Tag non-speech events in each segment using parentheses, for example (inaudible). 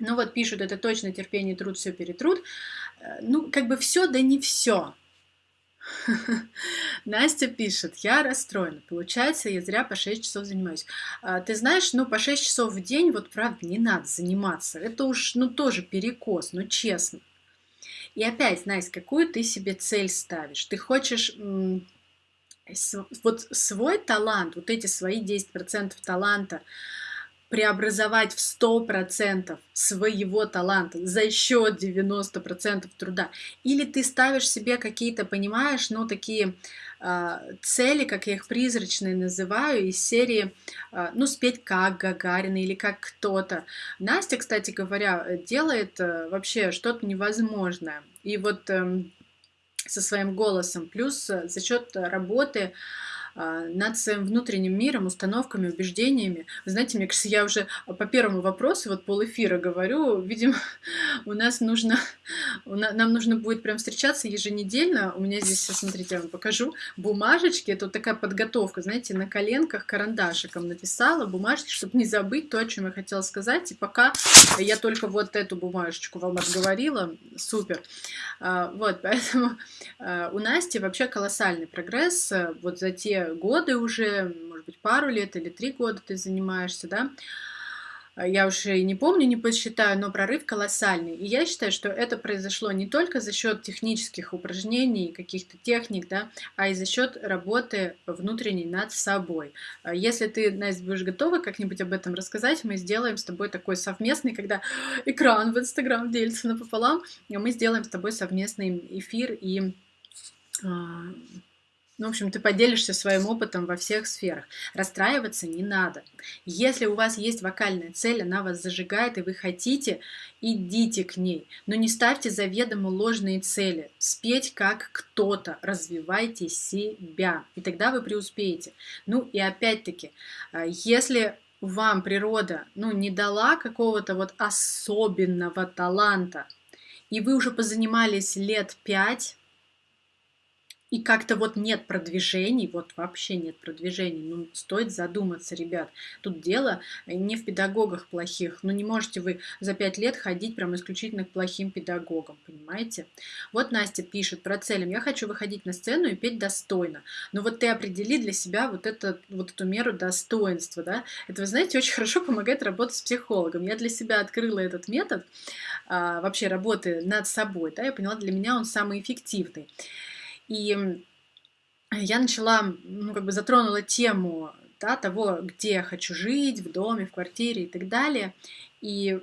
Ну вот пишут, это точно терпение, труд, все перетрут. Э, ну, как бы все, да не все. (laughs) Настя пишет, я расстроена. Получается, я зря по 6 часов занимаюсь. А, ты знаешь, ну, по 6 часов в день, вот правда, не надо заниматься. Это уж, ну, тоже перекос, ну, честно. И опять, Настя, какую ты себе цель ставишь? Ты хочешь вот свой талант, вот эти свои 10% таланта, преобразовать в 100% своего таланта за счет 90% труда. Или ты ставишь себе какие-то, понимаешь, ну, такие э, цели, как я их призрачные называю, из серии, э, ну, спеть как Гагарина или как кто-то. Настя, кстати говоря, делает э, вообще что-то невозможное. И вот э, со своим голосом, плюс э, за счет работы а, над своим внутренним миром, установками, убеждениями. Знаете, мне кажется, я уже по первому вопросу, вот пол эфира говорю, видимо, (laughs) у нас нужно, (laughs) нам нужно будет прям встречаться еженедельно. У меня здесь, смотрите, я вам покажу, бумажечки, это вот такая подготовка, знаете, на коленках карандашиком написала бумажечки, чтобы не забыть то, о чем я хотела сказать. И пока я только вот эту бумажечку вам отговорила, супер. А, вот, (laughs) поэтому а, у Насти вообще колоссальный прогресс вот за те годы уже, может быть, пару лет или три года ты занимаешься, да, я уже не помню, не посчитаю, но прорыв колоссальный. И я считаю, что это произошло не только за счет технических упражнений, каких-то техник, да, а и за счет работы внутренней над собой. А если ты, Настя, будешь готова как-нибудь об этом рассказать, мы сделаем с тобой такой совместный, когда (gasps) экран в Инстаграм делится напополам, мы сделаем с тобой совместный эфир и а, ну, в общем, ты поделишься своим опытом во всех сферах. Расстраиваться не надо. Если у вас есть вокальная цель, она вас зажигает, и вы хотите, идите к ней. Но не ставьте заведомо ложные цели. Спеть как кто-то, развивайте себя, и тогда вы преуспеете. Ну и опять-таки, а, если вам природа ну, не дала какого-то вот особенного таланта, и вы уже позанимались лет пять, и как-то вот нет продвижений, вот вообще нет продвижений. Ну, стоит задуматься, ребят. Тут дело не в педагогах плохих. Ну, не можете вы за пять лет ходить прям исключительно к плохим педагогам, понимаете? Вот Настя пишет про целям. Я хочу выходить на сцену и петь достойно. Но вот ты определи для себя вот, это, вот эту меру достоинства, да? Это, вы знаете, очень хорошо помогает работать с психологом. Я для себя открыла этот метод а, вообще работы над собой, да, я поняла, для меня он самый эффективный. И я начала, ну, как бы затронула тему да, того, где я хочу жить, в доме, в квартире и так далее. И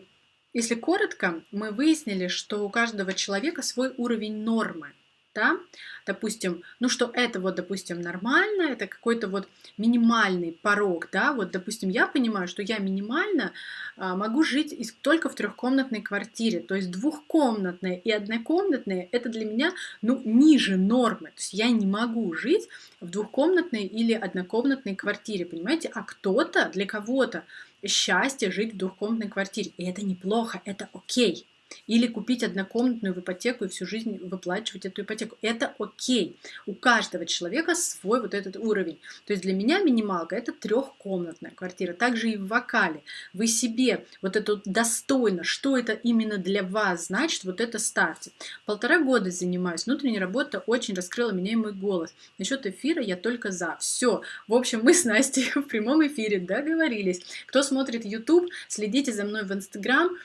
если коротко, мы выяснили, что у каждого человека свой уровень нормы да, допустим, ну что это вот, допустим, нормально, это какой-то вот минимальный порог, да, вот, допустим, я понимаю, что я минимально а, могу жить из, только в трехкомнатной квартире, то есть двухкомнатная и однокомнатная, это для меня, ну, ниже нормы, то есть я не могу жить в двухкомнатной или однокомнатной квартире, понимаете, а кто-то, для кого-то счастье жить в двухкомнатной квартире, и это неплохо, это окей, или купить однокомнатную в ипотеку и всю жизнь выплачивать эту ипотеку. Это окей. У каждого человека свой вот этот уровень. То есть для меня минималка это трехкомнатная квартира. Также и в вокале. Вы себе вот это достойно, что это именно для вас значит, вот это ставьте. Полтора года занимаюсь. Внутренняя работа очень раскрыла меня и мой голос. Насчет эфира я только за. Все. В общем, мы с Настей (laughs) в прямом эфире договорились. Кто смотрит YouTube, следите за мной в Instagram